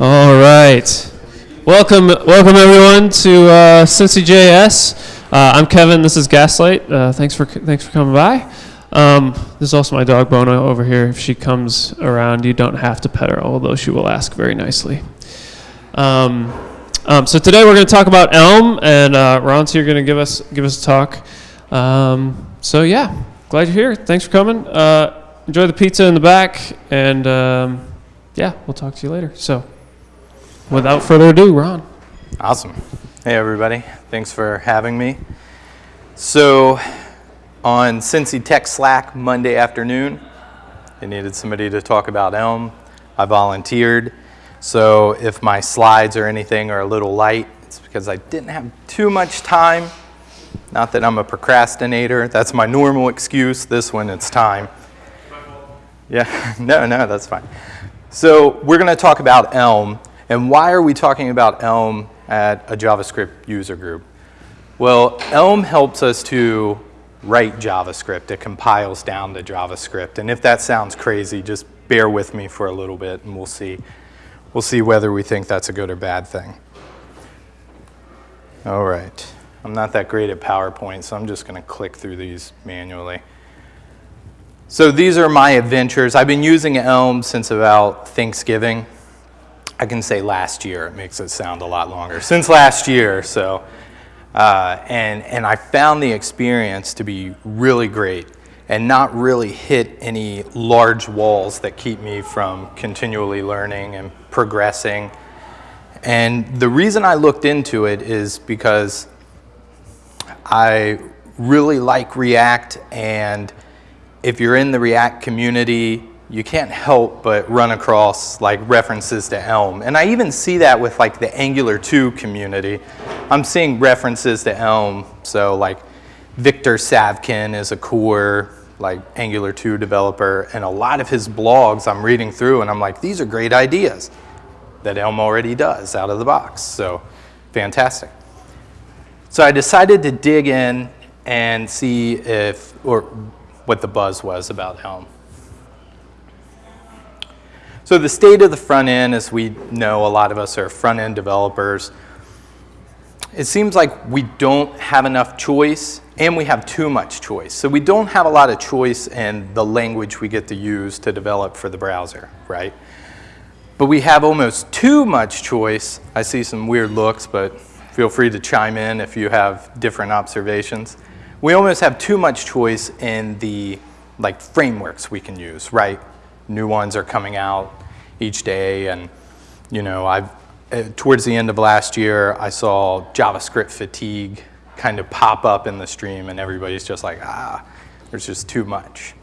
All right. Welcome, welcome everyone to uh, Cincy JS. Uh, I'm Kevin. This is Gaslight. Uh, thanks for thanks for coming by. Um, this is also my dog Bono over here. If she comes around, you don't have to pet her, although she will ask very nicely. Um, um, so today we're going to talk about Elm, and uh, Ron's here going to give us give us a talk. Um, so yeah, glad you're here. Thanks for coming. Uh, enjoy the pizza in the back, and um, yeah, we'll talk to you later. So. Without further ado, Ron. Awesome. Hey, everybody. Thanks for having me. So, on Cincy Tech Slack Monday afternoon, they needed somebody to talk about Elm. I volunteered. So, if my slides or anything are a little light, it's because I didn't have too much time. Not that I'm a procrastinator. That's my normal excuse. This one, it's time. Yeah, no, no, that's fine. So, we're going to talk about Elm. And why are we talking about Elm at a JavaScript user group? Well, Elm helps us to write JavaScript. It compiles down to JavaScript. And if that sounds crazy, just bear with me for a little bit and we'll see, we'll see whether we think that's a good or bad thing. All right. I'm not that great at PowerPoint, so I'm just going to click through these manually. So these are my adventures. I've been using Elm since about Thanksgiving. I can say last year. It makes it sound a lot longer. Since last year, so. Uh, and, and I found the experience to be really great and not really hit any large walls that keep me from continually learning and progressing. And the reason I looked into it is because I really like React and if you're in the React community, you can't help but run across like references to Elm. And I even see that with like the Angular 2 community. I'm seeing references to Elm. So like Victor Savkin is a core like Angular 2 developer and a lot of his blogs I'm reading through and I'm like, these are great ideas that Elm already does out of the box. So fantastic. So I decided to dig in and see if, or what the buzz was about Elm. So the state of the front end, as we know, a lot of us are front end developers. It seems like we don't have enough choice and we have too much choice. So we don't have a lot of choice in the language we get to use to develop for the browser, right? But we have almost too much choice. I see some weird looks, but feel free to chime in if you have different observations. We almost have too much choice in the like frameworks we can use, right? New ones are coming out each day. And, you know, I've, uh, towards the end of last year, I saw JavaScript fatigue kind of pop up in the stream and everybody's just like, ah, there's just too much.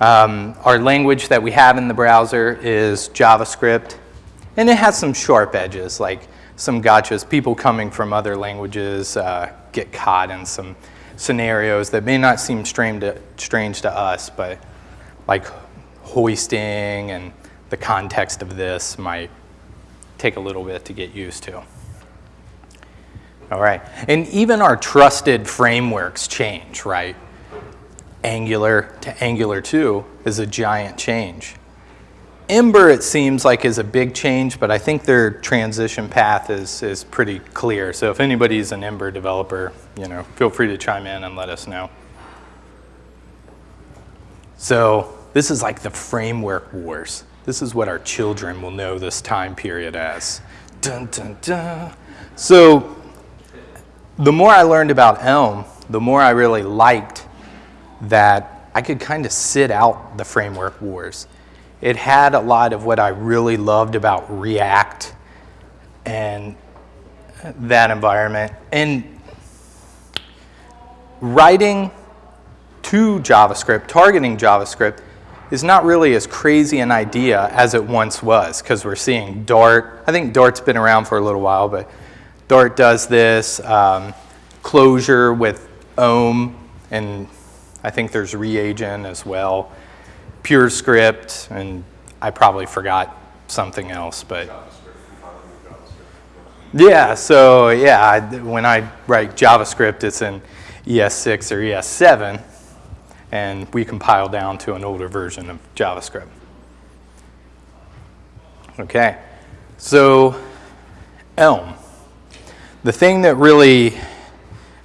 Um, our language that we have in the browser is JavaScript, and it has some sharp edges, like some gotchas. People coming from other languages uh, get caught in some scenarios that may not seem strange to, strange to us, but like hoisting and the context of this might take a little bit to get used to. All right, and even our trusted frameworks change, right? Angular to Angular 2 is a giant change. Ember, it seems like, is a big change, but I think their transition path is, is pretty clear. So if anybody's an Ember developer, you know, feel free to chime in and let us know. So this is like the framework wars. This is what our children will know this time period as. Dun, dun, dun. So the more I learned about Elm, the more I really liked that I could kind of sit out the framework wars. It had a lot of what I really loved about React and that environment. And writing to JavaScript, targeting JavaScript, is not really as crazy an idea as it once was because we're seeing Dart. I think Dart's been around for a little while, but Dart does this. Um, Clojure with Om, and I think there's reagent as well. PureScript, and I probably forgot something else, but yeah, so yeah, I, when I write JavaScript, it's in ES6 or ES7, and we compile down to an older version of JavaScript. Okay, So, Elm. The thing that really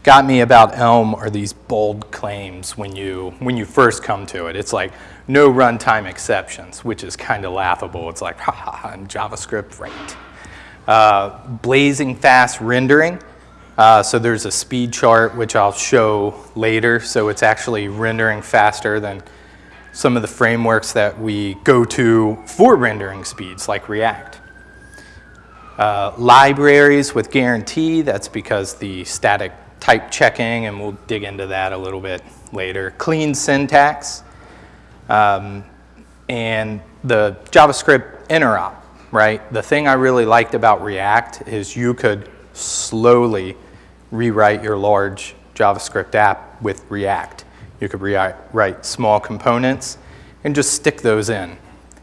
got me about Elm are these bold claims when you, when you first come to it. It's like, no runtime exceptions, which is kind of laughable. It's like, ha ha ha, in JavaScript, right. Uh, blazing fast rendering. Uh, so there's a speed chart, which I'll show later. So it's actually rendering faster than some of the frameworks that we go to for rendering speeds, like React. Uh, libraries with guarantee, that's because the static type checking, and we'll dig into that a little bit later. Clean syntax, um, and the JavaScript interop, right? The thing I really liked about React is you could slowly rewrite your large JavaScript app with React. You could rewrite small components and just stick those in.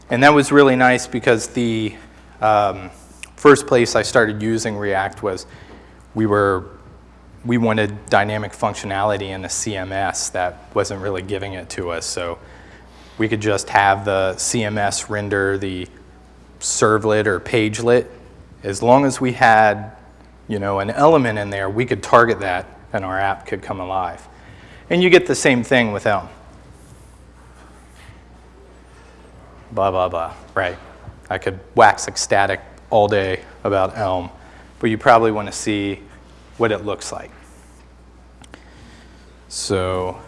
And that was really nice because the um, first place I started using React was we were we wanted dynamic functionality in the CMS that wasn't really giving it to us. So we could just have the CMS render the servlet or pagelet. As long as we had you know, an element in there, we could target that and our app could come alive. And you get the same thing with Elm. Blah, blah, blah, right? I could wax ecstatic all day about Elm, but you probably want to see what it looks like. So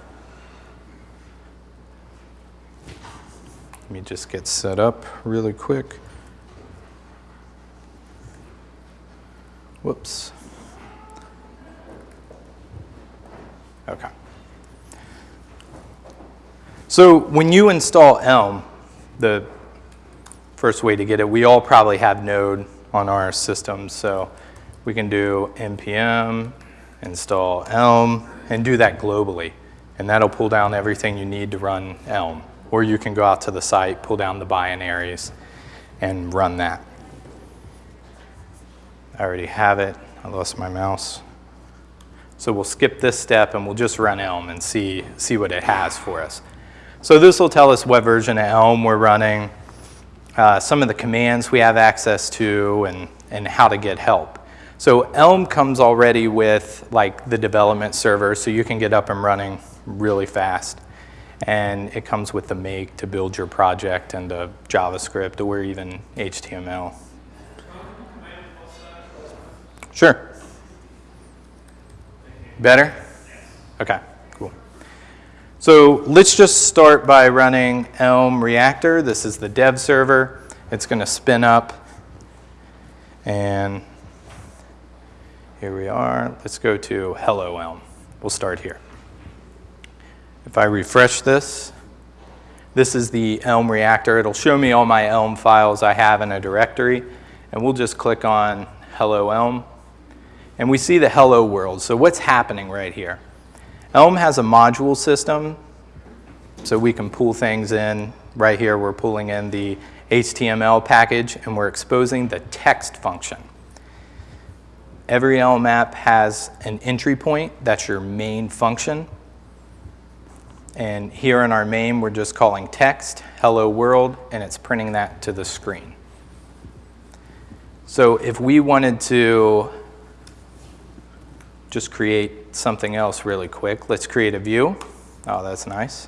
let me just get set up really quick. Whoops. Okay. So when you install Elm, the first way to get it, we all probably have Node on our systems, so we can do npm install Elm and do that globally. And that'll pull down everything you need to run Elm. Or you can go out to the site, pull down the binaries, and run that. I already have it. I lost my mouse. So we'll skip this step and we'll just run Elm and see, see what it has for us. So this will tell us what version of Elm we're running, uh, some of the commands we have access to, and, and how to get help. So Elm comes already with like the development server, so you can get up and running really fast. And it comes with the make to build your project and the JavaScript or even HTML. Sure. Better? Okay, cool. So let's just start by running Elm Reactor. This is the dev server. It's going to spin up and here we are. Let's go to Hello Elm. We'll start here. If I refresh this, this is the Elm reactor. It'll show me all my Elm files I have in a directory. And we'll just click on Hello Elm. And we see the Hello world. So what's happening right here? Elm has a module system. So we can pull things in. Right here, we're pulling in the HTML package, and we're exposing the text function. Every Elm app has an entry point. That's your main function. And here in our main, we're just calling text, hello world, and it's printing that to the screen. So if we wanted to just create something else really quick, let's create a view. Oh, that's nice.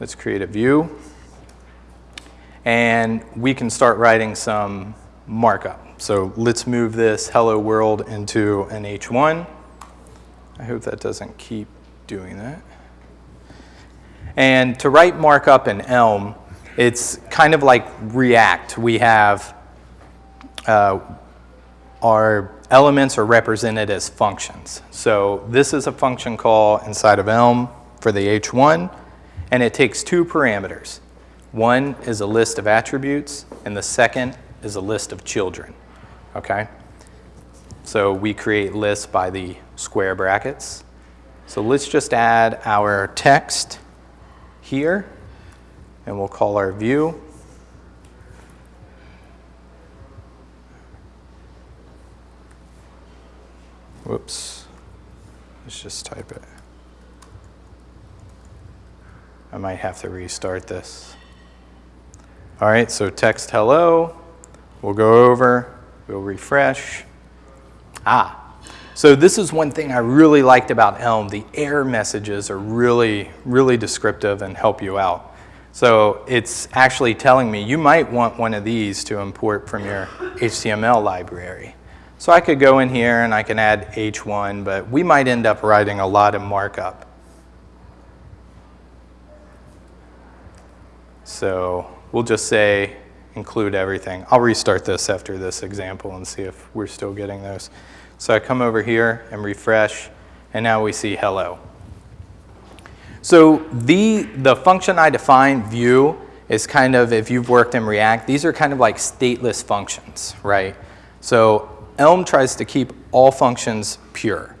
Let's create a view. And we can start writing some markup. So let's move this hello world into an H1. I hope that doesn't keep doing that. And to write markup in Elm, it's kind of like React. We have uh, our elements are represented as functions. So this is a function call inside of Elm for the H1, and it takes two parameters. One is a list of attributes, and the second is a list of children okay? So we create lists by the square brackets. So let's just add our text here, and we'll call our view. Whoops. Let's just type it. I might have to restart this. All right, so text hello. We'll go over, we'll refresh. Ah, so this is one thing I really liked about Elm. The error messages are really, really descriptive and help you out. So it's actually telling me you might want one of these to import from your HTML library. So I could go in here and I can add H1, but we might end up writing a lot of markup. So we'll just say include everything. I'll restart this after this example and see if we're still getting those. So I come over here and refresh, and now we see hello. So the, the function I define, view, is kind of, if you've worked in React, these are kind of like stateless functions, right? So Elm tries to keep all functions pure.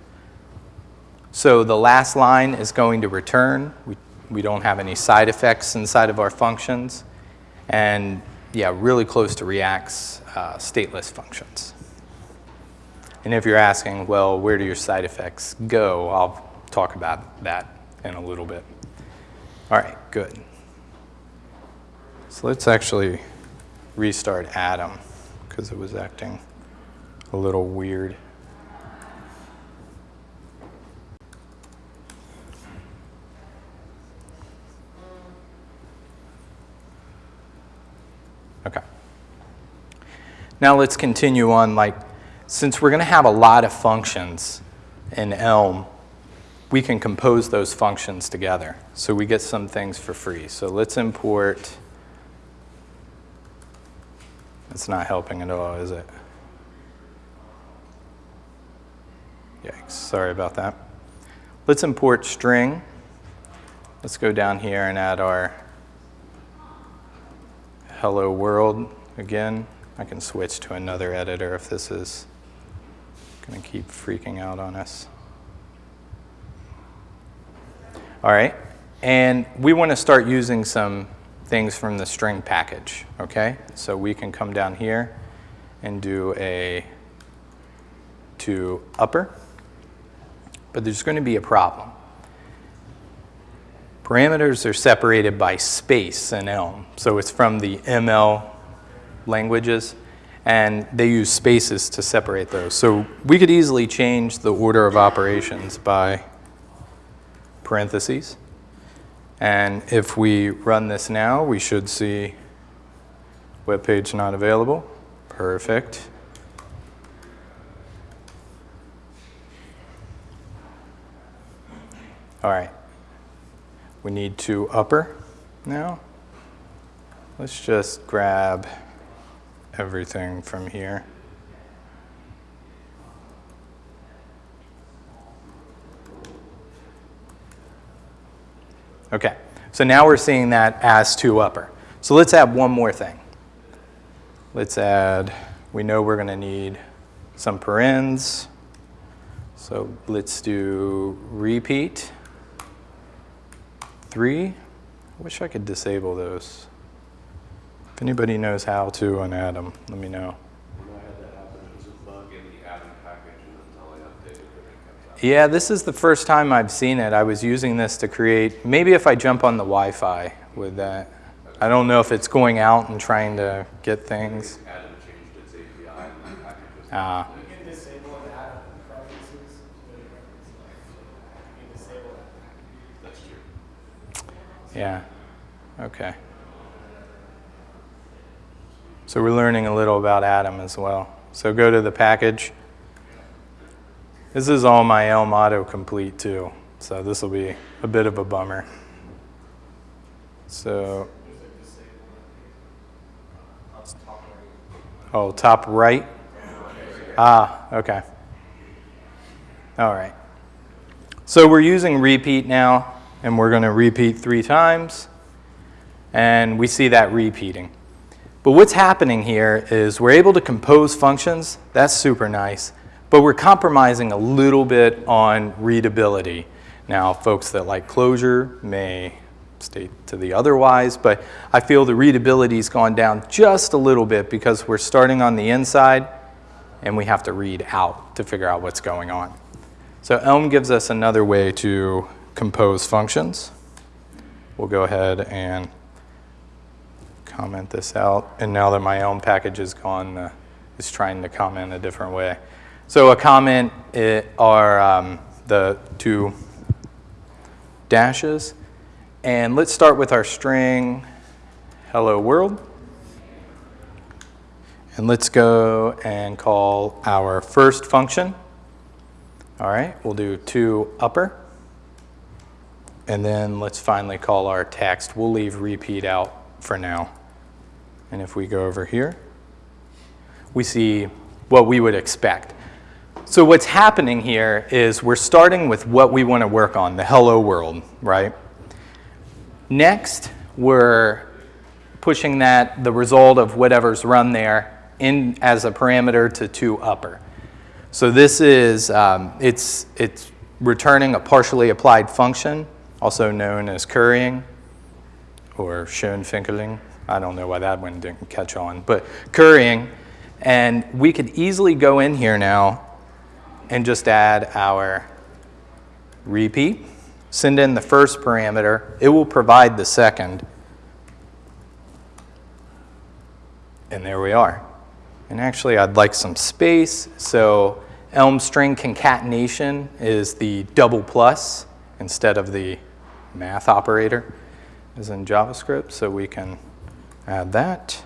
So the last line is going to return. We, we don't have any side effects inside of our functions. And yeah, really close to React's uh, stateless functions. And if you're asking, well, where do your side effects go? I'll talk about that in a little bit. All right, good. So let's actually restart Atom because it was acting a little weird. Okay. Now let's continue on like since we're going to have a lot of functions in Elm, we can compose those functions together. So we get some things for free. So let's import, it's not helping at all, is it? Yikes, sorry about that. Let's import string. Let's go down here and add our hello world again. I can switch to another editor if this is going to keep freaking out on us. All right, and we want to start using some things from the string package, okay? So we can come down here and do a to upper, but there's going to be a problem. Parameters are separated by space in Elm, so it's from the ML languages and they use spaces to separate those. So we could easily change the order of operations by parentheses. And if we run this now, we should see web page not available. Perfect. All right. We need to upper now. Let's just grab everything from here. Okay, so now we're seeing that as to upper. So let's add one more thing. Let's add, we know we're going to need some parens. So let's do repeat. Three. I wish I could disable those. If anybody knows how to on Atom, let me know. Yeah, this is the first time I've seen it. I was using this to create, maybe if I jump on the Wi-Fi with that. I don't know if it's going out and trying to get things. Ah. Yeah, okay. So we're learning a little about Atom as well. So go to the package. This is all my Elm Auto complete too. So this will be a bit of a bummer. So, oh, top right? Ah, okay. All right. So we're using repeat now, and we're going to repeat three times, and we see that repeating. But what's happening here is we're able to compose functions. That's super nice. But we're compromising a little bit on readability. Now, folks that like Clojure may state to the otherwise, but I feel the readability's gone down just a little bit because we're starting on the inside and we have to read out to figure out what's going on. So Elm gives us another way to compose functions. We'll go ahead and comment this out. And now that my own package is gone, uh, it's trying to comment a different way. So a comment i- are um, the two dashes. And let's start with our string, hello world. And let's go and call our first function. All right, we'll do to upper. And then let's finally call our text. We'll leave repeat out for now. And if we go over here, we see what we would expect. So what's happening here is we're starting with what we want to work on, the hello world, right? Next, we're pushing that, the result of whatever's run there, in as a parameter to to upper. So this is, um, it's, it's returning a partially applied function, also known as currying or Schoenfinkeling. I don't know why that one didn't catch on, but currying. And we could easily go in here now and just add our repeat, send in the first parameter. It will provide the second. And there we are. And actually, I'd like some space. So Elm string concatenation is the double plus instead of the math operator is in JavaScript. So we can add that.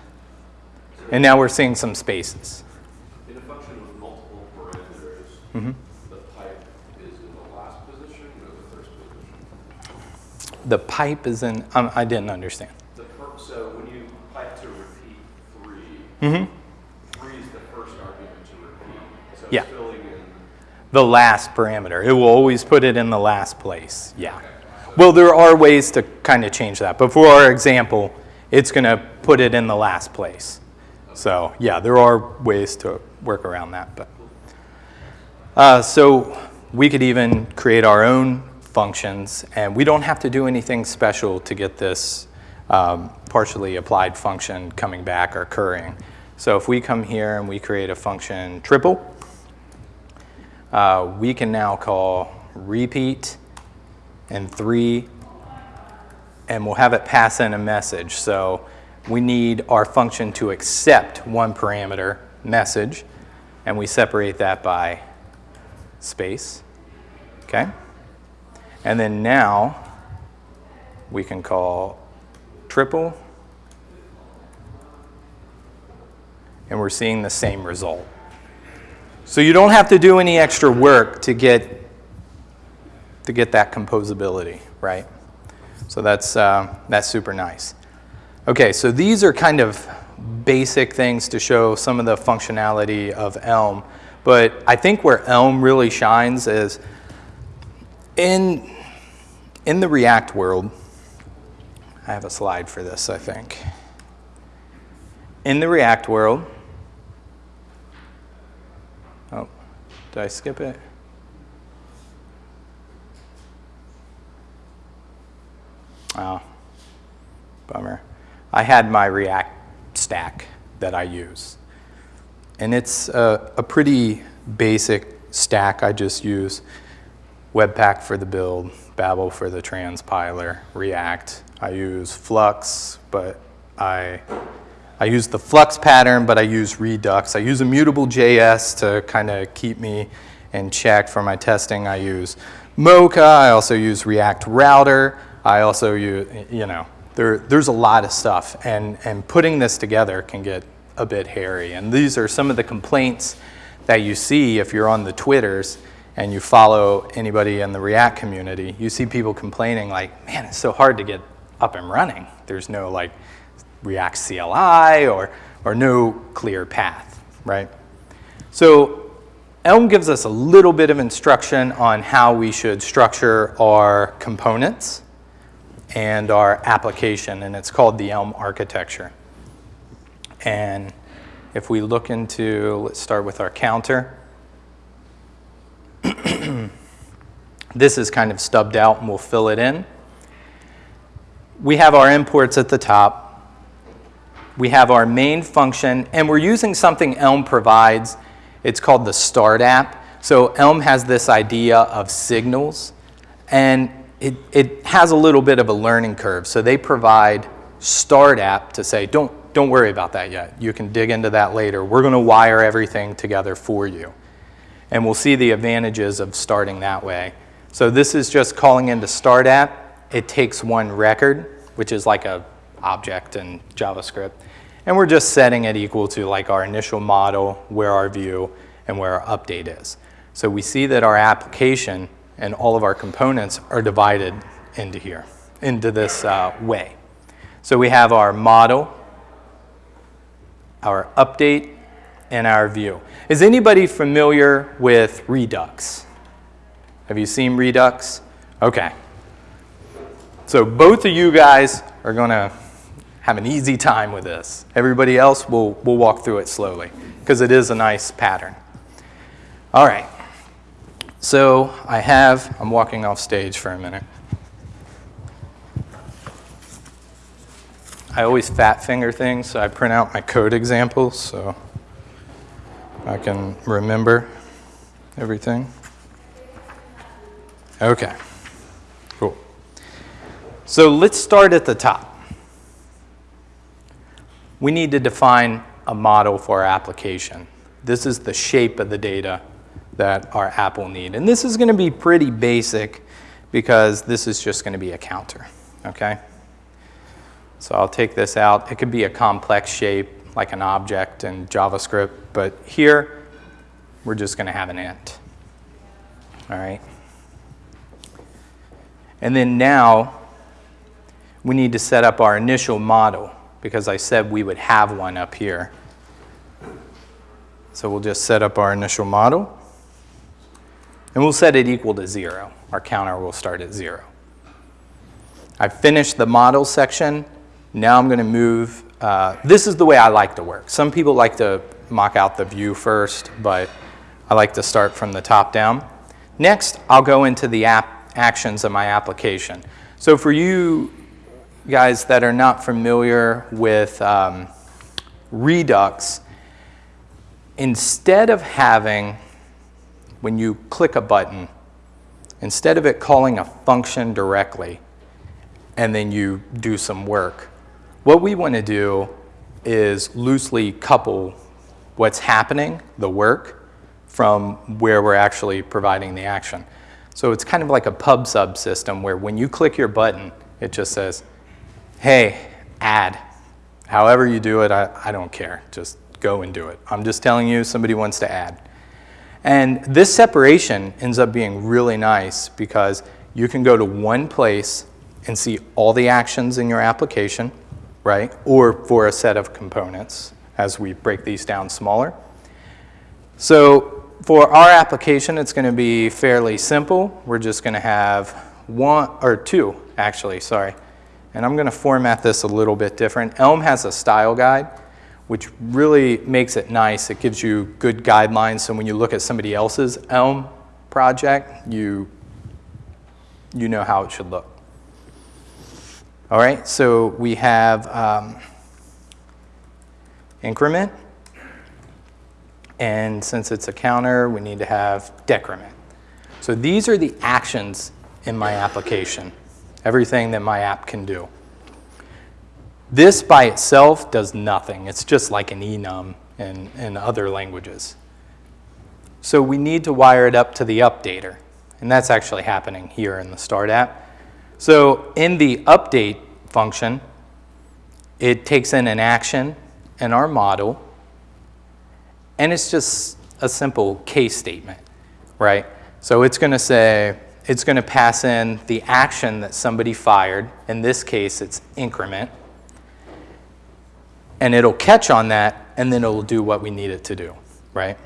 And now we're seeing some spaces. In a function with multiple parameters, Mm-hmm. the pipe is in the last position or the first position? The pipe is in, um, I didn't understand. The per, so when you pipe to repeat 3 Mm-hmm. three is the first argument to repeat. So Yeah. it's filling in. The last parameter. It will always put it in the last place. Yeah. Well, there are ways to kind of change that. But for our example, it's going to put it in the last place. So yeah, there are ways to work around that. But uh, so we could even create our own functions, and we don't have to do anything special to get this um, partially applied function coming back or currying. So if we come here and we create a function triple, uh, we can now call repeat and three, and we'll have it pass in a message. So we need our function to accept one parameter message, and we separate that by space. Okay? And then now we can call triple, and we're seeing the same result. So you don't have to do any extra work to get to get that composability, right? So that's uh, that's super nice. Okay, so these are kind of basic things to show some of the functionality of Elm, but I think where Elm really shines is in in the React world. I have a slide for this, I think. In the React world, Oh, did I skip it? Oh, bummer. I had my React stack that I use. And it's a, a pretty basic stack. I just use Webpack for the build, Babel for the transpiler, React. I use Flux, but I I use the Flux pattern, but I use Redux. I use Immutable JS to kind of keep me in check for my testing. I use Mocha. I also use React Router. I also use, you know, there, there's a lot of stuff. And, and putting this together can get a bit hairy. And these are some of the complaints that you see if you're on the Twitters and you follow anybody in the React community. You see people complaining like, man, it's so hard to get up and running. There's no like React CLI or, or no clear path, right? So Elm gives us a little bit of instruction on how we should structure our components and our application, and it's called the Elm architecture. And if we look into, let's start with our counter. this is kind of stubbed out and we'll fill it in. We have our imports at the top we have our main function, and we're using something Elm provides. It's called the Start app. So Elm has this idea of signals, and it, it has a little bit of a learning curve. So they provide start app to say, don't, don't worry about that yet. You can dig into that later. We're going to wire everything together for you. And we'll see the advantages of starting that way. So this is just calling into start app. It takes one record, which is like a object in JavaScript. And we're just setting it equal to like our initial model, where our view, and where our update is. So we see that our application and all of our components are divided into here, into this uh, way. So we have our model, our update, and our view. Is anybody familiar with Redux? Have you seen Redux? Okay. So both of you guys are going to have an easy time with this. Everybody else, will we'll walk through it slowly because it is a nice pattern. All right. So I have, I'm walking off stage for a minute. I always fat finger things, so I print out my code examples so I can remember everything. Okay, cool. So let's start at the top. We need to define a model for our application. This is the shape of the data that our app will need. And this is going to be pretty basic because this is just going to be a counter, okay? So I'll take this out. It could be a complex shape like an object in JavaScript, but here we're just going to have an int, all right? And then now we need to set up our initial model because I said we would have one up here. So we'll just set up our initial model. And we'll set it equal to zero. Our counter will start at zero. I've finished the model section. Now I'm going to move. Uh, this is the way I like to work. Some people like to mock out the view first, but I like to start from the top down. Next, I'll go into the app actions of my application. So for you guys that are not familiar with um, Redux, instead of having when you click a button, instead of it calling a function directly and then you do some work, what we want to do is loosely couple what's happening, the work, from where we're actually providing the action. So it's kind of like a pub sub system where when you click your button, it just says, hey, add. However you do it, I, I don't care. Just go and do it. I'm just telling you somebody wants to add. And this separation ends up being really nice because you can go to one place and see all the actions in your application, right? Or for a set of components as we break these down smaller. So for our application, it's going to be fairly simple. We're just going to have one or two, actually, sorry. And I'm going to format this a little bit different. Elm has a style guide which really makes it nice. It gives you good guidelines. So when you look at somebody else's Elm project, you, you know how it should look. All right, so we have um, increment. And since it's a counter, we need to have decrement. So these are the actions in my application, everything that my app can do. This by itself does nothing. It's just like an enum in, in other languages. So we need to wire it up to the updater. And that's actually happening here in the Start app. So in the update function, it takes in an action and our model, and it's just a simple case statement, right? So it's going to say, it's going to pass in the action that somebody fired. In this case, it's increment and it'll catch on that, and then it'll do what we need it to do, right?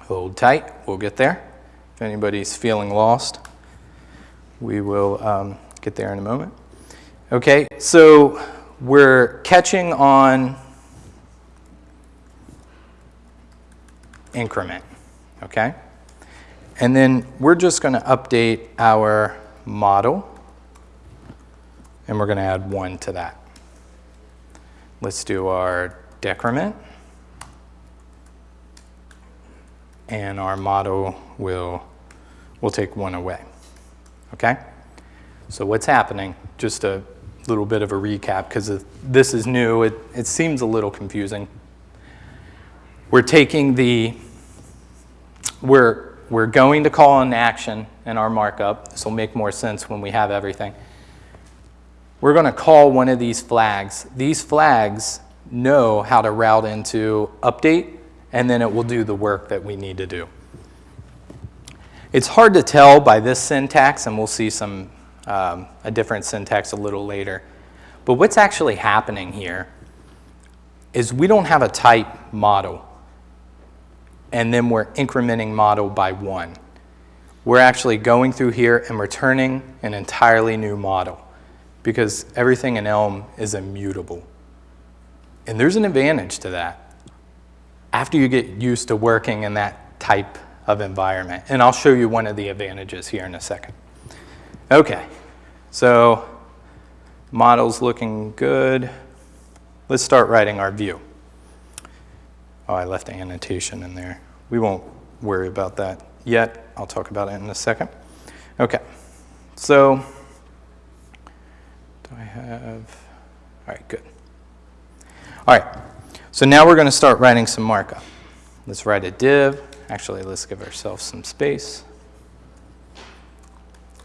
Hold tight, we'll get there. If anybody's feeling lost, we will um, get there in a moment. Okay, so we're catching on increment, okay? And then we're just going to update our model, and we're going to add one to that. Let's do our decrement. And our model will, will take one away. Okay? So what's happening, just a little bit of a recap because this is new. It, it seems a little confusing. We're taking the, we're, we're going to call an action in our markup. This will make more sense when we have everything. We're going to call one of these flags. These flags know how to route into update, and then it will do the work that we need to do. It's hard to tell by this syntax, and we'll see some um, a different syntax a little later. But what's actually happening here is we don't have a type model, and then we're incrementing model by one. We're actually going through here and returning an entirely new model because everything in Elm is immutable. And there's an advantage to that after you get used to working in that type of environment. And I'll show you one of the advantages here in a second. Okay, so model's looking good. Let's start writing our view. Oh, I left an annotation in there. We won't worry about that yet. I'll talk about it in a second. Okay, so have, all right, good. All right, so now we're going to start writing some markup. Let's write a div. Actually, let's give ourselves some space.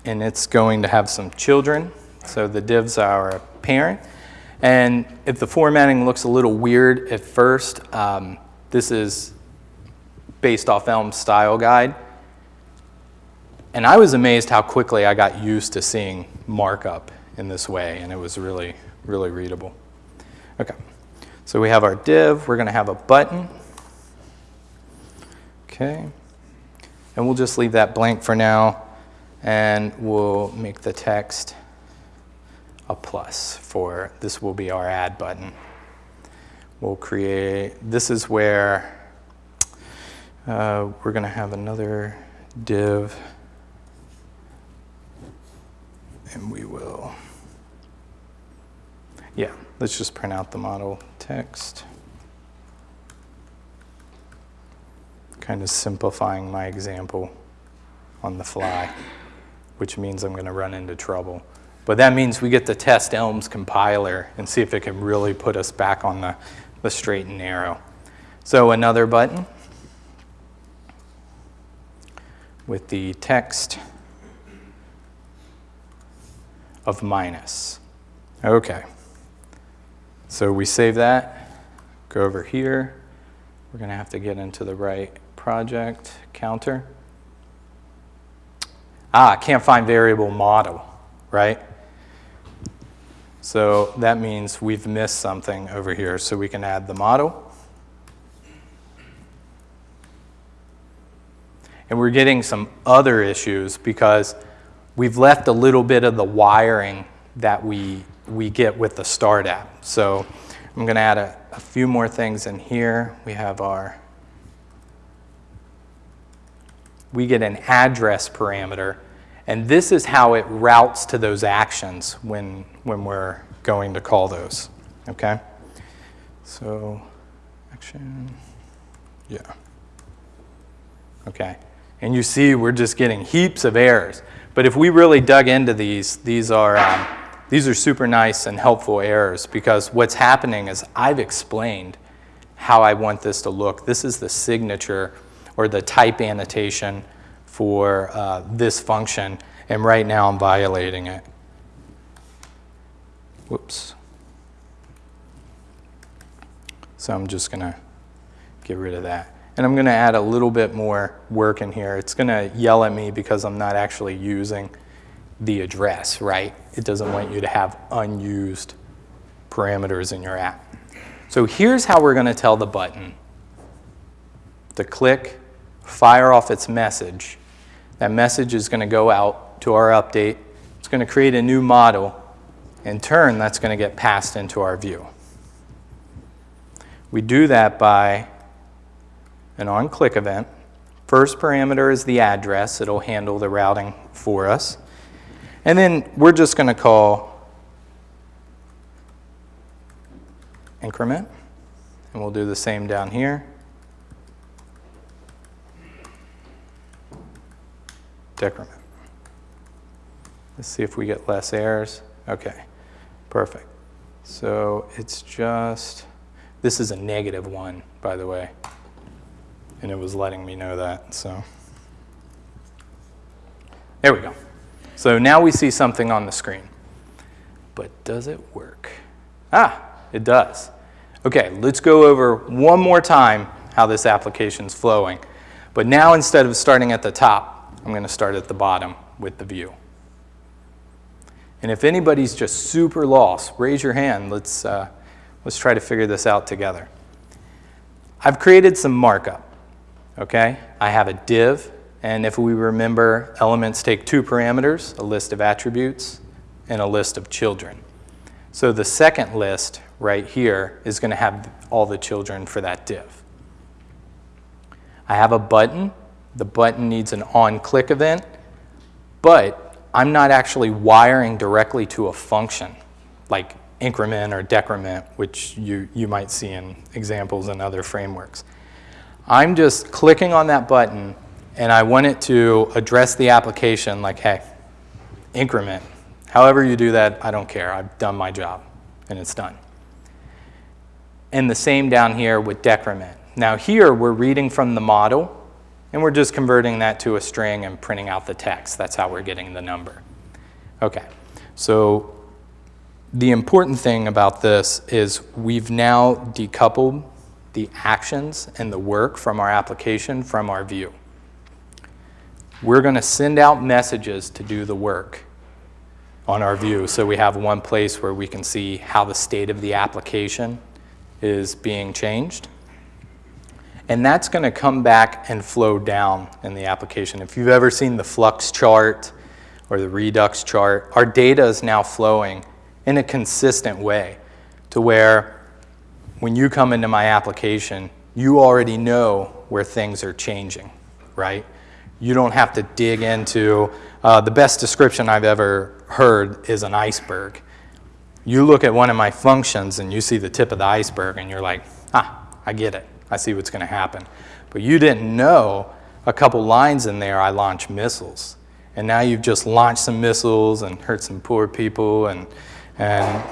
And it's going to have some children. So the divs are a parent. And if the formatting looks a little weird at first, um, this is based off Elm's style guide. And I was amazed how quickly I got used to seeing markup in this way, and it was really, really readable. Okay, so we have our div. We're going to have a button. Okay, and we'll just leave that blank for now, and we'll make the text a plus for this will be our add button. We'll create, this is where uh, we're going to have another div, and we will, yeah, let's just print out the model text. Kind of simplifying my example on the fly, which means I'm going to run into trouble. But that means we get to test Elm's compiler and see if it can really put us back on the, the straight and narrow. So another button with the text of minus. Okay. So we save that, go over here. We're going to have to get into the right project counter. Ah, can't find variable model, right? So that means we've missed something over here. So we can add the model. And we're getting some other issues because we've left a little bit of the wiring that we, we get with the Start app. So I'm going to add a, a few more things in here. We have our, we get an address parameter. And this is how it routes to those actions when, when we're going to call those. Okay? So, action, yeah. Okay. And you see we're just getting heaps of errors. But if we really dug into these, these are, um, these are super nice and helpful errors because what's happening is I've explained how I want this to look. This is the signature or the type annotation for uh, this function, and right now I'm violating it. Whoops. So I'm just going to get rid of that. And I'm going to add a little bit more work in here. It's going to yell at me because I'm not actually using the address, right? It doesn't want you to have unused parameters in your app. So here's how we're going to tell the button to click, fire off its message. That message is going to go out to our update. It's going to create a new model. In turn, that's going to get passed into our view. We do that by an on-click event. First parameter is the address. It'll handle the routing for us. And then we're just going to call increment. And we'll do the same down here. Decrement. Let's see if we get less errors. Okay. Perfect. So it's just, this is a negative one, by the way. And it was letting me know that, so. There we go. So now we see something on the screen. But does it work? Ah, it does. Okay, let's go over one more time how this application's flowing. But now instead of starting at the top, I'm going to start at the bottom with the view. And if anybody's just super lost, raise your hand. Let's, uh, let's try to figure this out together. I've created some markup, okay? I have a div, and if we remember, elements take two parameters, a list of attributes and a list of children. So the second list right here is going to have all the children for that div. I have a button. The button needs an on-click event, but I'm not actually wiring directly to a function like increment or decrement, which you, you might see in examples in other frameworks. I'm just clicking on that button and I want it to address the application like, hey, increment. However you do that, I don't care. I've done my job and it's done. And the same down here with decrement. Now here we're reading from the model and we're just converting that to a string and printing out the text. That's how we're getting the number. Okay, so the important thing about this is we've now decoupled the actions and the work from our application from our view. We're going to send out messages to do the work on our view so we have one place where we can see how the state of the application is being changed. And that's going to come back and flow down in the application. If you've ever seen the flux chart or the redux chart, our data is now flowing in a consistent way to where when you come into my application, you already know where things are changing, right? You don't have to dig into, uh, the best description I've ever heard is an iceberg. You look at one of my functions and you see the tip of the iceberg and you're like, ah, I get it. I see what's going to happen. But you didn't know a couple lines in there I launch missiles. And now you've just launched some missiles and hurt some poor people and, and,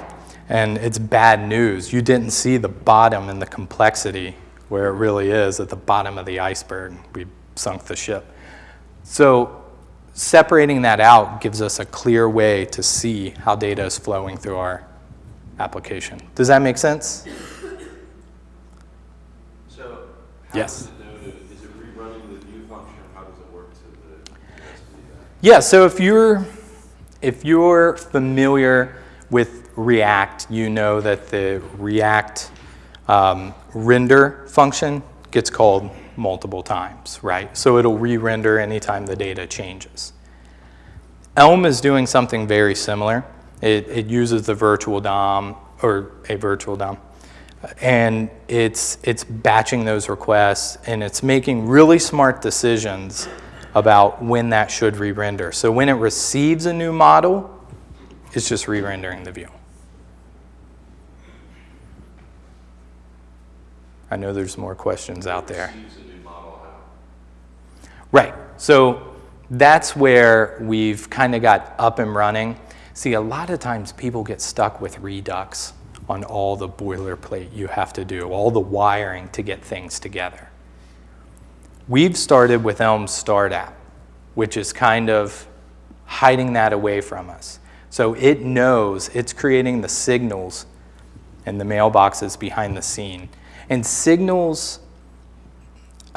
and it's bad news. You didn't see the bottom and the complexity where it really is at the bottom of the iceberg. We sunk the ship. So separating that out gives us a clear way to see how data is flowing through our application. Does that make sense? So, how Yes. does it know to, is it rerunning the view function? How does it work to the, has to do that? Yeah, so if you're, if you're familiar with React, you know that the React um, render function gets called multiple times, right? So it'll re-render anytime the data changes. Elm is doing something very similar. It, it uses the virtual DOM, or a virtual DOM, and it's, it's batching those requests, and it's making really smart decisions about when that should re-render. So when it receives a new model, it's just re-rendering the view. I know there's more questions out there. Use a new model how? Right. So that's where we've kind of got up and running. See, a lot of times people get stuck with Redux on all the boilerplate you have to do, all the wiring to get things together. We've started with Elm StartApp, which is kind of hiding that away from us. So it knows it's creating the signals and the mailboxes behind the scene. And signals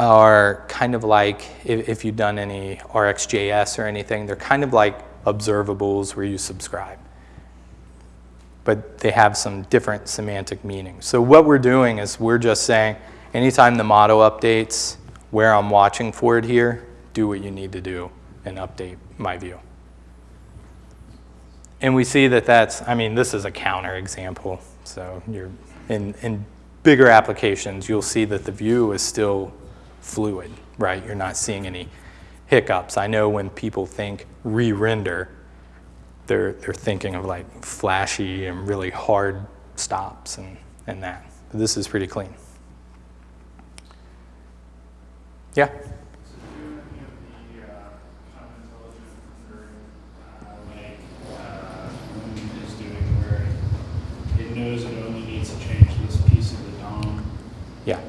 are kind of like, if, if you've done any RxJS or anything, they're kind of like observables where you subscribe. But they have some different semantic meanings. So what we're doing is we're just saying, anytime the model updates, where I'm watching for it here, do what you need to do and update my view. And we see that that's, I mean, this is a counter example. So you're in, in bigger applications, you'll see that the view is still fluid, right? You're not seeing any hiccups. I know when people think re-render, they're, they're thinking of like flashy and really hard stops and, and that. But this is pretty clean. Yeah? Yeah.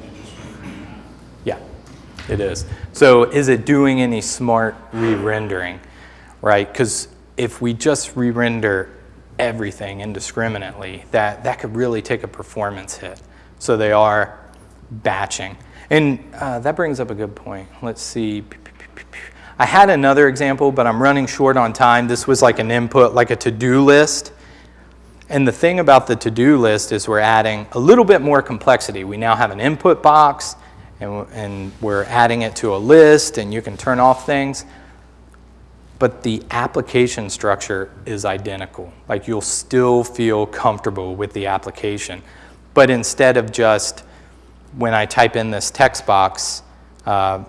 It is. So is it doing any smart re-rendering, right? Because if we just re-render everything indiscriminately, that, that could really take a performance hit. So they are batching. And uh, that brings up a good point. Let's see. I had another example, but I'm running short on time. This was like an input, like a to-do list. And the thing about the to-do list is we're adding a little bit more complexity. We now have an input box, and, and we're adding it to a list, and you can turn off things. But the application structure is identical. Like you'll still feel comfortable with the application. But instead of just, when I type in this text box, uh,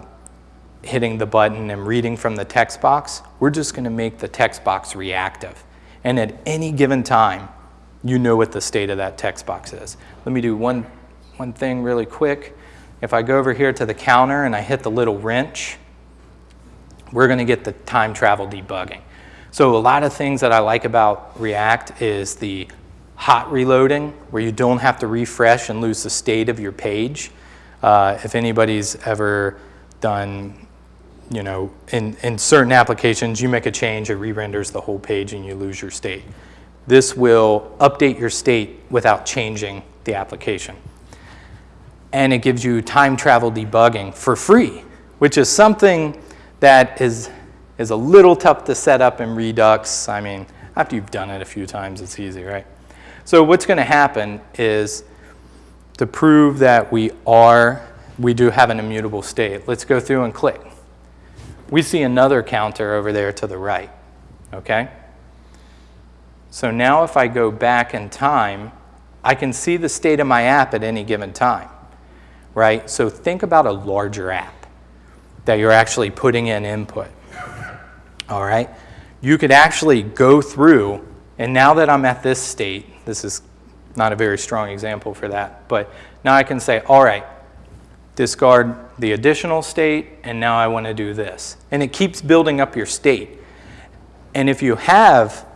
hitting the button and reading from the text box, we're just going to make the text box reactive. And at any given time, you know what the state of that text box is. Let me do one, one thing really quick. If I go over here to the counter and I hit the little wrench, we're going to get the time travel debugging. So a lot of things that I like about React is the hot reloading, where you don't have to refresh and lose the state of your page. Uh, if anybody's ever done you know, in, in certain applications, you make a change, it re-renders the whole page and you lose your state. This will update your state without changing the application. And it gives you time travel debugging for free, which is something that is, is a little tough to set up in Redux. I mean, after you've done it a few times, it's easy, right? So what's going to happen is to prove that we are, we do have an immutable state, let's go through and click we see another counter over there to the right, okay? So now if I go back in time, I can see the state of my app at any given time, right? So think about a larger app that you're actually putting in input, all right? You could actually go through, and now that I'm at this state, this is not a very strong example for that, but now I can say, all right, discard the additional state, and now I want to do this. And it keeps building up your state. And if you have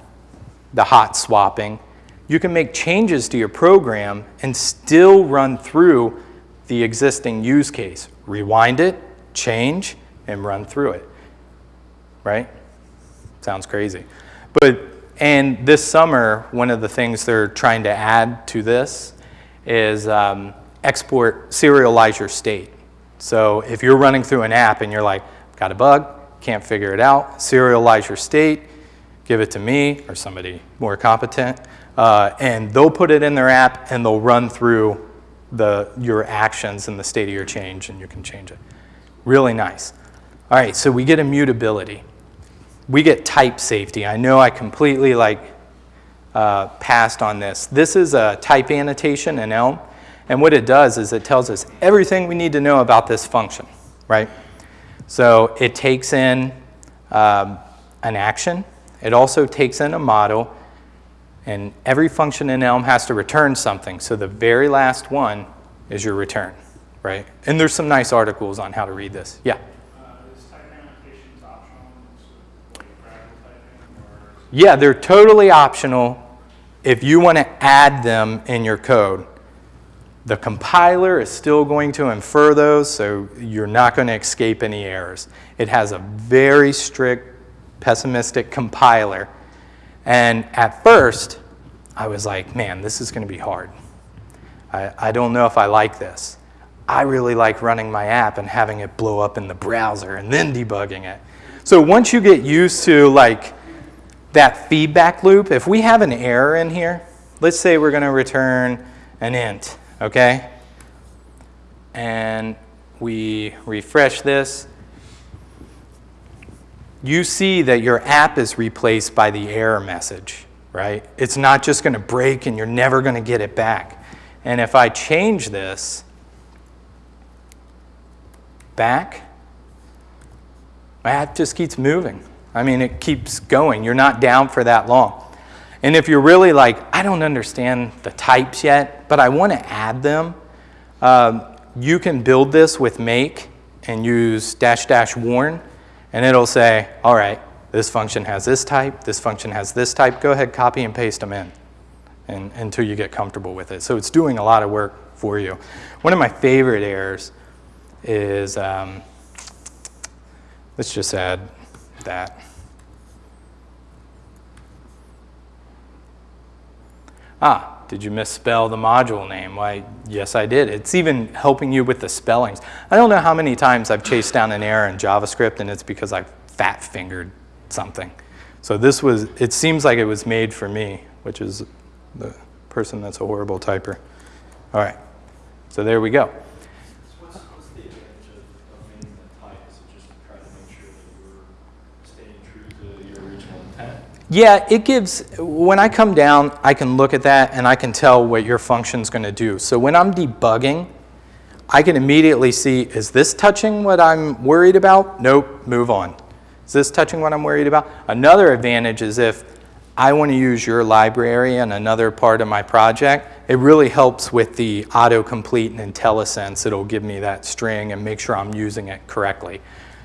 the hot swapping, you can make changes to your program and still run through the existing use case. Rewind it, change, and run through it. Right? Sounds crazy. But, and this summer, one of the things they're trying to add to this is um, export, serialize your state. So if you're running through an app and you're like, got a bug, can't figure it out, serialize your state, give it to me or somebody more competent, uh, and they'll put it in their app and they'll run through the, your actions and the state of your change and you can change it. Really nice. All right, so we get immutability. We get type safety. I know I completely like uh, passed on this. This is a type annotation in Elm. And what it does is it tells us everything we need to know about this function, right? So it takes in um, an action. It also takes in a model. And every function in Elm has to return something. So the very last one is your return, right? And there's some nice articles on how to read this. Yeah? Uh, is type annotations optional? Is it like gradual typing or? Yeah, they're totally optional if you want to add them in your code. The compiler is still going to infer those, so you're not going to escape any errors. It has a very strict, pessimistic compiler. And at first, I was like, man, this is going to be hard. I, I don't know if I like this. I really like running my app and having it blow up in the browser and then debugging it. So once you get used to like that feedback loop, if we have an error in here, let's say we're going to return an int okay? And we refresh this. You see that your app is replaced by the error message, right? It's not just going to break and you're never going to get it back. And if I change this back, my app just keeps moving. I mean, it keeps going. You're not down for that long. And if you're really like, I don't understand the types yet, but I want to add them, um, you can build this with make and use dash dash warn, and it'll say, all right, this function has this type, this function has this type, go ahead, copy and paste them in and, until you get comfortable with it. So it's doing a lot of work for you. One of my favorite errors is um, let's just add that. Ah, did you misspell the module name? Why, yes, I did. It's even helping you with the spellings. I don't know how many times I've chased down an error in JavaScript and it's because I fat fingered something. So this was, it seems like it was made for me, which is the person that's a horrible typer. All right, so there we go. What's, what's the advantage of, of making the type? Is it just to try to make sure that you're staying true to your original intent? Yeah, it gives, when I come down, I can look at that and I can tell what your function's gonna do. So when I'm debugging, I can immediately see, is this touching what I'm worried about? Nope, move on. Is this touching what I'm worried about? Another advantage is if I want to use your library in another part of my project, it really helps with the autocomplete and IntelliSense. It'll give me that string and make sure I'm using it correctly.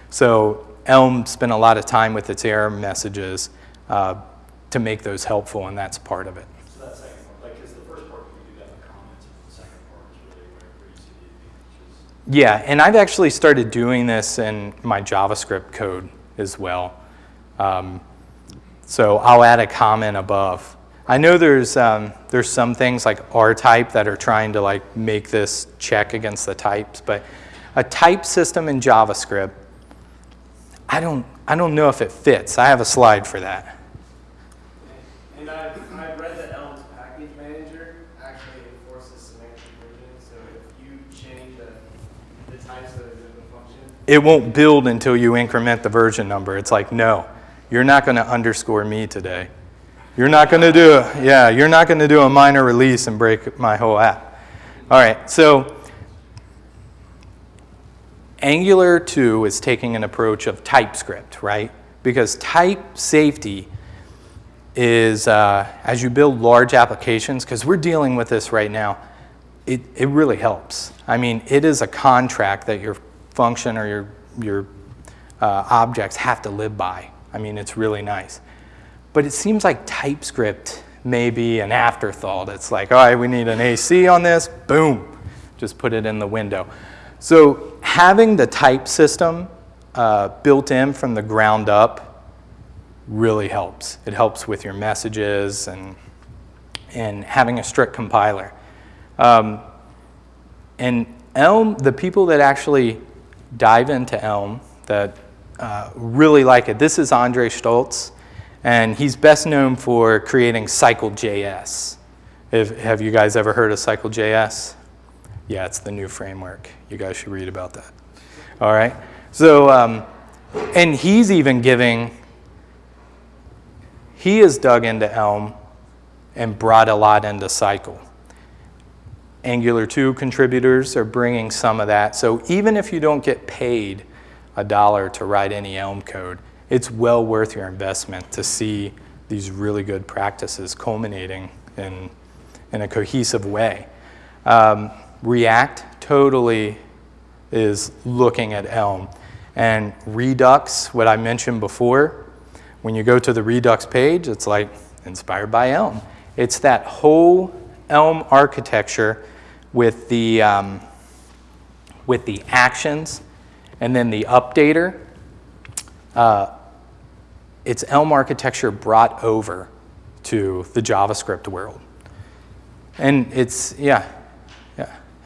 So Elm spent a lot of time with its error messages uh, to make those helpful, and that's part of it. So that second part, like, because the first part, you do that with comments, the second part is really where, where you see the advantages. Yeah, and I've actually started doing this in my JavaScript code as well. Um, so I'll add a comment above. I know there's, um, there's some things like R-type that are trying to like make this check against the types, but a type system in JavaScript, I don't, I don't know if it fits. I have a slide for that. And I've, I've read that Elm's package manager actually enforces versioning, so if you change the, the types in the function, It won't build until you increment the version number. It's like, no, you're not going to underscore me today. You're not going to do a, yeah, you're not going to do a minor release and break my whole app. All right, so Angular 2 is taking an approach of TypeScript, right? Because type safety is, uh, as you build large applications, because we're dealing with this right now, it, it really helps. I mean, it is a contract that your function or your, your uh, objects have to live by. I mean, it's really nice. But it seems like TypeScript may be an afterthought. It's like, all right, we need an AC on this, boom, just put it in the window. So having the type system uh, built in from the ground up really helps. It helps with your messages and, and having a strict compiler. Um, and Elm, the people that actually dive into Elm that uh, really like it, this is Andre Staltz, and he's best known for creating Cycle.js. Have you guys ever heard of Cycle.js? Yeah, it's the new framework. You guys should read about that. All right. So, um, and he's even giving, he has dug into Elm and brought a lot into Cycle. Angular 2 contributors are bringing some of that. So even if you don't get paid a dollar to write any Elm code, it's well worth your investment to see these really good practices culminating in, in a cohesive way. Um, React totally is looking at Elm. And Redux, what I mentioned before, when you go to the Redux page, it's like inspired by Elm. It's that whole Elm architecture with the, um, with the actions and then the updater. Uh, it's Elm architecture brought over to the JavaScript world. And it's, yeah, yeah,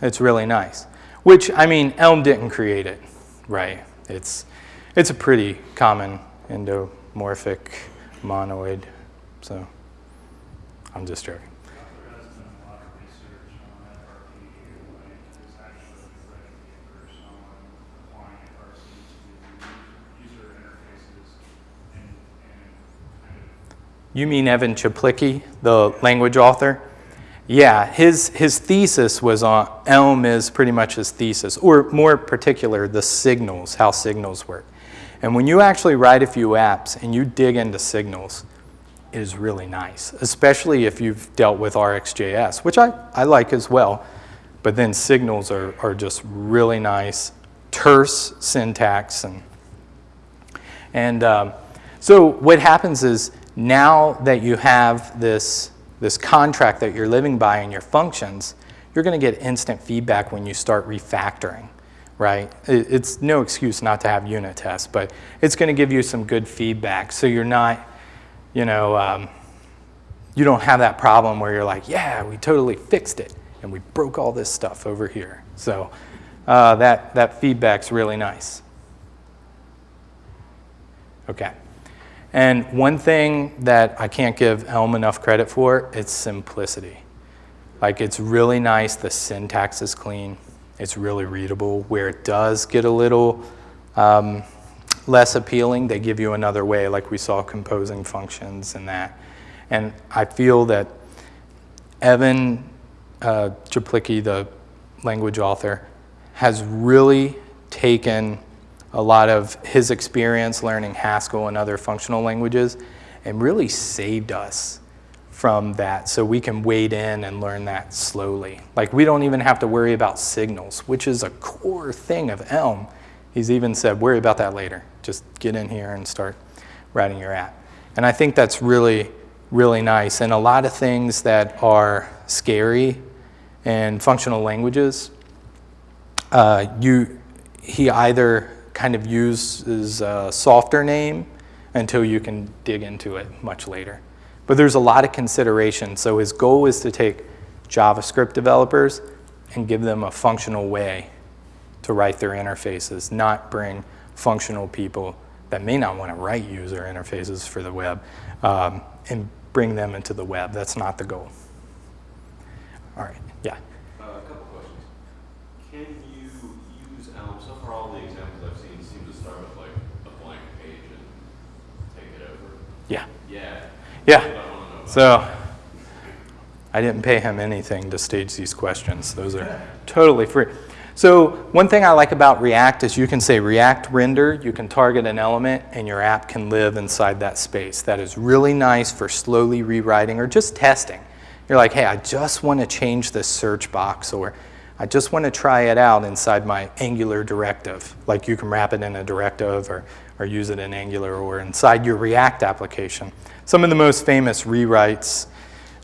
it's really nice. Which, I mean, Elm didn't create it, right? It's, it's a pretty common endomorphic monoid, so I'm just joking. You mean Evan Czaplicki, the language author? Yeah, his, his thesis was on, Elm is pretty much his thesis, or more particular, the signals, how signals work. And when you actually write a few apps and you dig into signals, it is really nice, especially if you've dealt with RxJS, which I, I like as well. But then signals are, are just really nice, terse syntax. And, and um, so what happens is now that you have this, this contract that you're living by in your functions, you're going to get instant feedback when you start refactoring. right? It, it's no excuse not to have unit tests, but it's going to give you some good feedback. So you're not, you know, um, you don't have that problem where you're like, yeah, we totally fixed it and we broke all this stuff over here. So uh, that, that feedback's really nice. Okay. And one thing that I can't give Elm enough credit for, it's simplicity. Like it's really nice, the syntax is clean, it's really readable. Where it does get a little um, less appealing, they give you another way, like we saw composing functions and that. And I feel that Evan uh, the language author, has really taken a lot of his experience learning Haskell and other functional languages and really saved us from that so we can wade in and learn that slowly. Like we don't even have to worry about signals, which is a core thing of Elm. He's even said, worry about that later. Just get in here and start writing your app. And I think that's really, really nice. And a lot of things that are scary in functional languages, uh, you, he either kind of uses a softer name until you can dig into it much later. But there's a lot of consideration. So his goal is to take JavaScript developers and give them a functional way to write their interfaces, not bring functional people that may not want to write user interfaces for the web um, and bring them into the web. That's not the goal. All right, yeah. Uh, a couple questions. Can you Elm? Um, so far, all the examples I've seen seem to start with like a blank page and take it over. Yeah. Yeah. Yeah. That's what I want to know about. So I didn't pay him anything to stage these questions. Those are totally free. So one thing I like about React is you can say React render, you can target an element, and your app can live inside that space. That is really nice for slowly rewriting or just testing. You're like, hey, I just want to change this search box, or I just want to try it out inside my Angular directive. Like you can wrap it in a directive or, or use it in Angular or inside your React application. Some of the most famous rewrites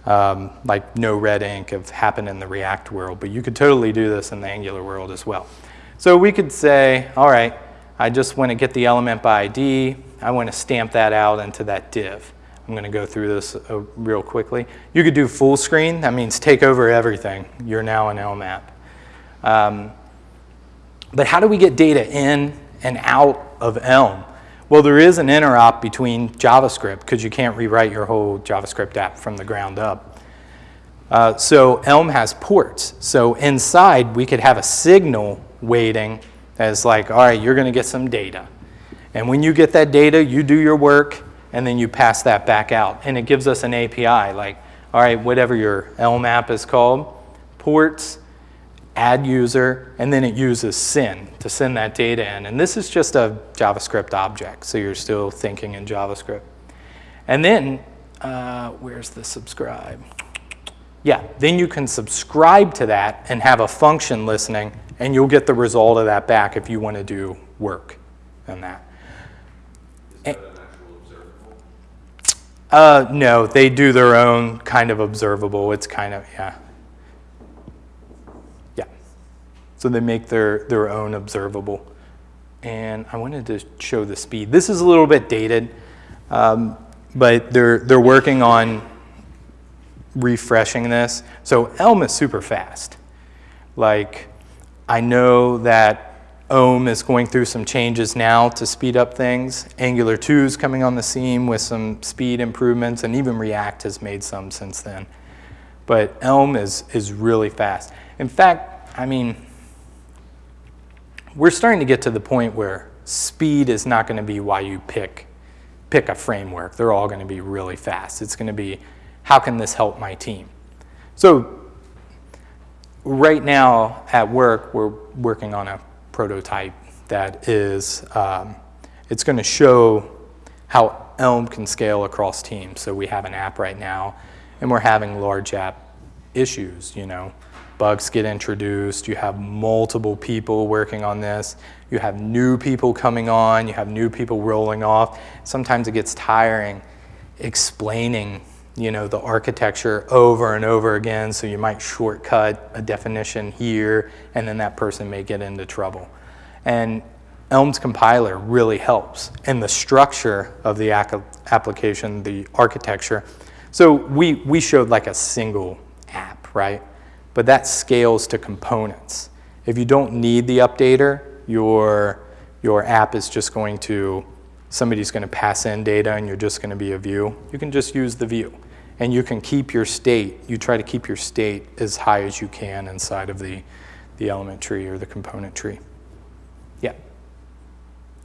um, like NoRedInk have happened in the React world, but you could totally do this in the Angular world as well. So we could say, all right, I just want to get the element by ID. I want to stamp that out into that div. I'm going to go through this uh, real quickly. You could do full screen. That means take over everything. You're now an Elm app. Um, but how do we get data in and out of Elm? Well, there is an interop between JavaScript because you can't rewrite your whole JavaScript app from the ground up. Uh, so Elm has ports. So inside, we could have a signal waiting as like, all right, you're going to get some data. And when you get that data, you do your work, and then you pass that back out. And it gives us an API like, all right, whatever your Elm app is called, ports, add user, and then it uses send to send that data in. And this is just a JavaScript object, so you're still thinking in JavaScript. And then, uh, where's the subscribe? Yeah, then you can subscribe to that and have a function listening, and you'll get the result of that back if you want to do work on that. Is that an actual observable? Uh, no, they do their own kind of observable. It's kind of. Yeah. So they make their, their own observable. And I wanted to show the speed. This is a little bit dated, um, but they're, they're working on refreshing this. So Elm is super fast. Like, I know that Om is going through some changes now to speed up things. Angular 2 is coming on the scene with some speed improvements, and even React has made some since then. But Elm is, is really fast. In fact, I mean, we're starting to get to the point where speed is not going to be why you pick, pick a framework. They're all going to be really fast. It's going to be, how can this help my team? So right now at work, we're working on a prototype that is, um, it's going to show how Elm can scale across teams. So we have an app right now, and we're having large app issues, you know. Bugs get introduced, you have multiple people working on this, you have new people coming on, you have new people rolling off. Sometimes it gets tiring explaining you know, the architecture over and over again, so you might shortcut a definition here, and then that person may get into trouble. And Elm's compiler really helps. And the structure of the application, the architecture. So we, we showed like a single app, right? But that scales to components. If you don't need the updater, your, your app is just going to, somebody's going to pass in data and you're just going to be a view. You can just use the view. And you can keep your state, you try to keep your state as high as you can inside of the, the element tree or the component tree. Yeah.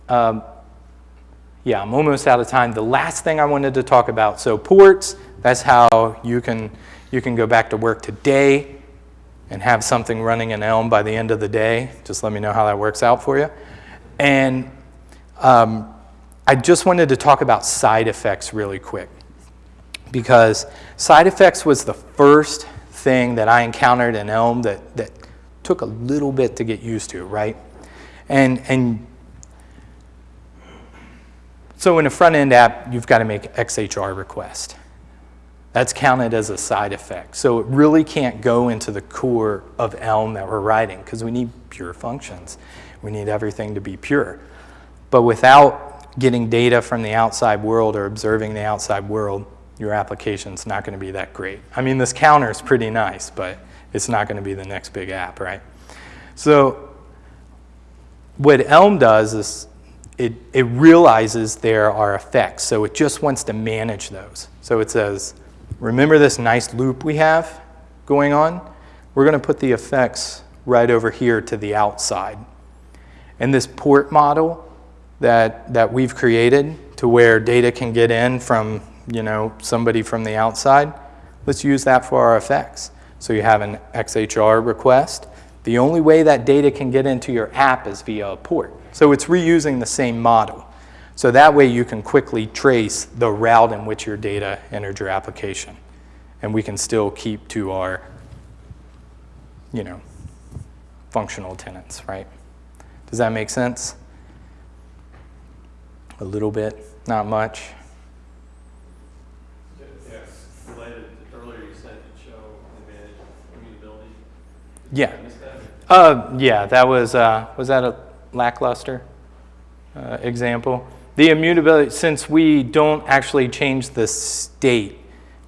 Um, yeah, I'm almost out of time. The last thing I wanted to talk about, so ports, that's how you can, you can go back to work today and have something running in Elm by the end of the day. Just let me know how that works out for you. And um, I just wanted to talk about side effects really quick because side effects was the first thing that I encountered in Elm that, that took a little bit to get used to, right? And, and so in a front-end app, you've got to make XHR request. That's counted as a side effect. So it really can't go into the core of Elm that we're writing because we need pure functions. We need everything to be pure. But without getting data from the outside world or observing the outside world, your application's not going to be that great. I mean, this counter is pretty nice, but it's not going to be the next big app, right? So what Elm does is it, it realizes there are effects, so it just wants to manage those. So it says, remember this nice loop we have going on? We're going to put the effects right over here to the outside. And this port model that, that we've created to where data can get in from you know, somebody from the outside, let's use that for our effects. So you have an XHR request. The only way that data can get into your app is via a port. So it's reusing the same model. So that way you can quickly trace the route in which your data entered your application. And we can still keep to our, you know, functional tenants, right? Does that make sense? A little bit, not much. Yes, related, earlier you said show advantage immutability. Yeah. That. Uh, yeah, that was, uh, was that a lackluster uh, example? The immutability, since we don't actually change the state,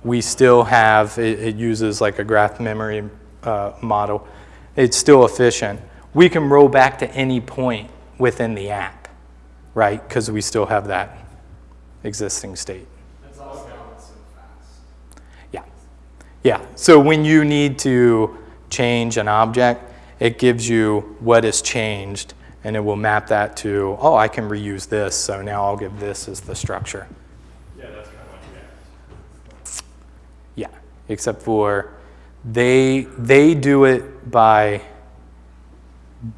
we still have, it, it uses like a graph memory uh, model. It's still efficient. We can roll back to any point within the app, right? Because we still have that existing state. That's also why it's so fast. Yeah. Yeah. So when you need to change an object, it gives you what is changed and it will map that to, oh, I can reuse this, so now I'll give this as the structure. Yeah, that's kind of like React. Yeah. Except for they they do it by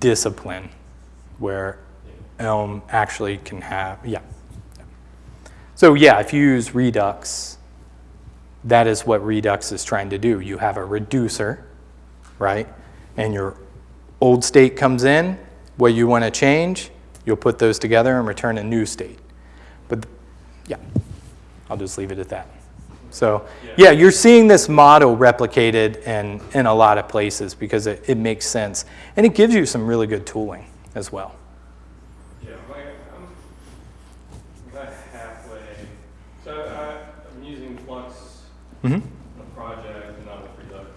discipline where Elm actually can have yeah. So yeah, if you use Redux, that is what Redux is trying to do. You have a reducer, right? And your old state comes in, what you want to change, you'll put those together and return a new state. But yeah, I'll just leave it at that. So yeah, you're seeing this model replicated in, in a lot of places because it, it makes sense. And it gives you some really good tooling as well. Yeah, I'm like, I'm about halfway. So I, I'm using Flux, Mm-hmm. a project, and not with Redux,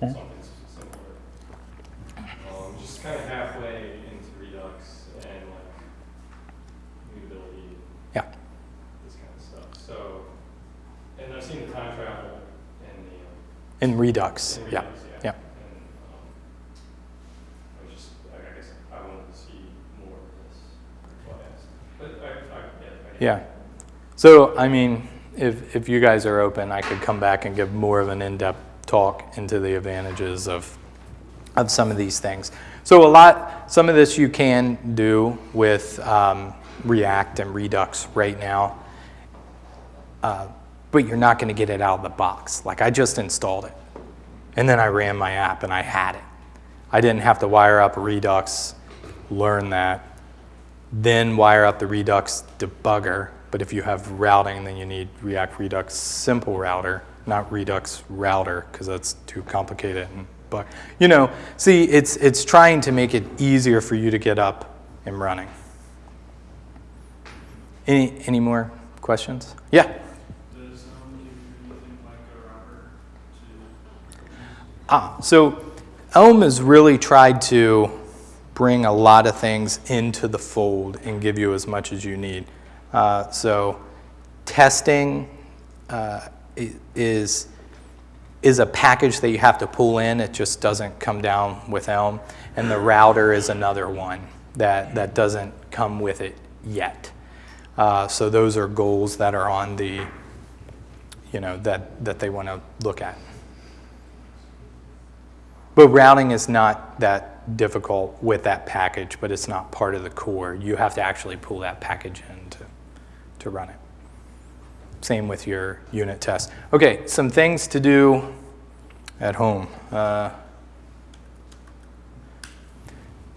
something s- similar. Um, just kind of halfway into Redux and like mutability, Yeah. this kind of stuff. So, and I've seen the time travel and the, um, In Redux. in Yeah. Redux, Yeah. And, um, I was just, I I guess I wanted to see more of this, that's why I asked. But I, I, yeah. I- Yeah. So, I mean, if, if you guys are open, I could come back and give more of an in-depth talk into the advantages of, of some of these things. So a lot, some of this you can do with um, React and Redux right now, uh, but you're not going to get it out of the box. Like I just installed it, and then I ran my app and I had it. I didn't have to wire up Redux, learn that, then wire up the Redux debugger. But if you have routing, then you need React Redux Simple Router, not Redux Router, because that's too complicated. But you know, see, it's it's trying to make it easier for you to get up and running. Any, any more questions? Yeah? Does, um, give you anything like a router to Ah, so Elm has really tried to bring a lot of things into the fold and give you as much as you need. Uh, so testing uh, is is a package that you have to pull in. It just doesn't come down with Elm, and the router is another one that that doesn't come with it yet. Uh, so those are goals that are on the you know that that they want to look at. But routing is not that difficult with that package, but it's not part of the core. You have to actually pull that package in to, to run it. Same with your unit test. Okay, some things to do at home. Uh,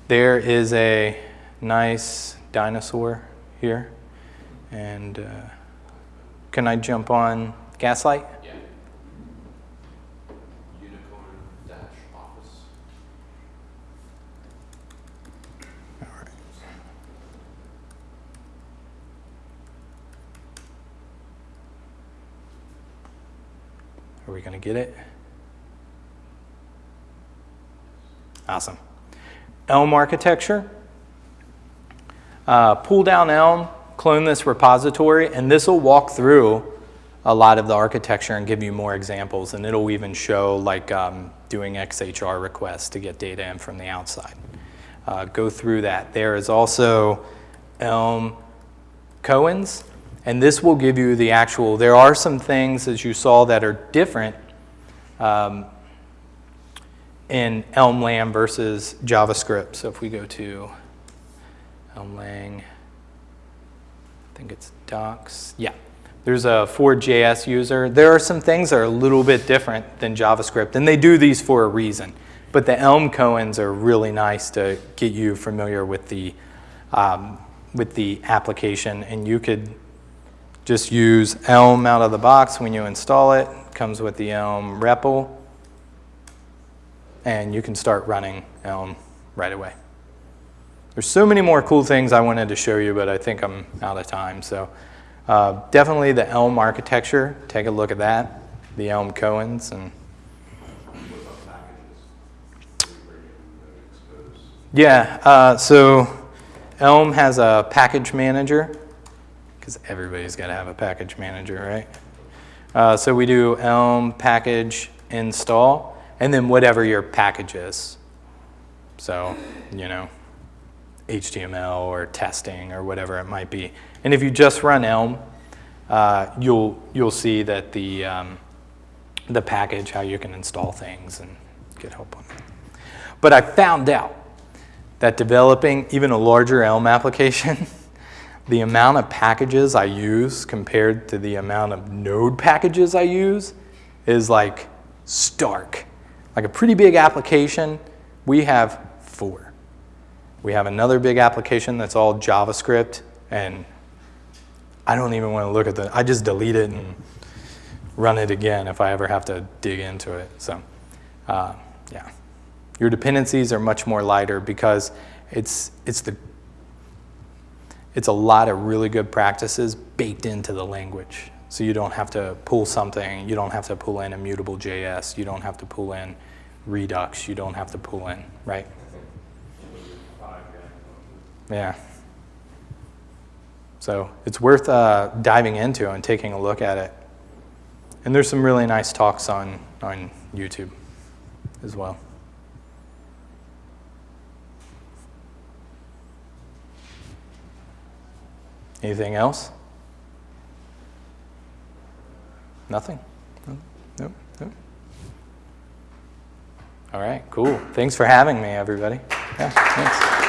there is a nice dinosaur here. And uh, can I jump on Gaslight? Yeah. Unicorn dash office. Are we going get it? Awesome. Elm architecture. Uh, pull down Elm, clone this repository, and this will walk through a lot of the architecture and give you more examples. And it'll even show like um, doing XHR requests to get data in from the outside. Uh, go through that. There is also Elm Koans, and this will give you the actual, there are some things, as you saw, that are different um, in Elm versus JavaScript. So if we go to Elm Lang, I think it's docs, yeah. There's a Ford.js user. There are some things that are a little bit different than JavaScript, and they do these for a reason. But the Elm Koans are really nice to get you familiar with the, um, with the application, and you could just use Elm out of the box when you install it. Comes with the Elm REPL, and you can start running Elm right away. There's so many more cool things I wanted to show you, but I think I'm out of time. So uh, definitely the Elm architecture. Take a look at that. The Elm Koans and. Yeah, uh, so Elm has a package manager, because everybody's got to have a package manager, right? Uh, so we do Elm package install, and then whatever your package is. So, you know, HTML or testing or whatever it might be. And if you just run Elm, uh, you'll, you'll see that the, um, the package, how you can install things and get help on it. But I found out that developing even a larger Elm application, the amount of packages I use compared to the amount of node packages I use is like stark. Like a pretty big application, we have four. We have another big application that's all JavaScript, and I don't even want to look at the, I just delete it and run it again if I ever have to dig into it. So, uh, yeah. Your dependencies are much more lighter because it's, it's, the, it's a lot of really good practices baked into the language. So you don't have to pull something, you don't have to pull in immutable JS, you don't have to pull in Redux, you don't have to pull in, right? Yeah. So it's worth uh, diving into and taking a look at it. And there's some really nice talks on, on YouTube as well. Anything else? Nothing? No? Nope, nope. All right, cool. Thanks for having me, everybody. Yeah, thanks.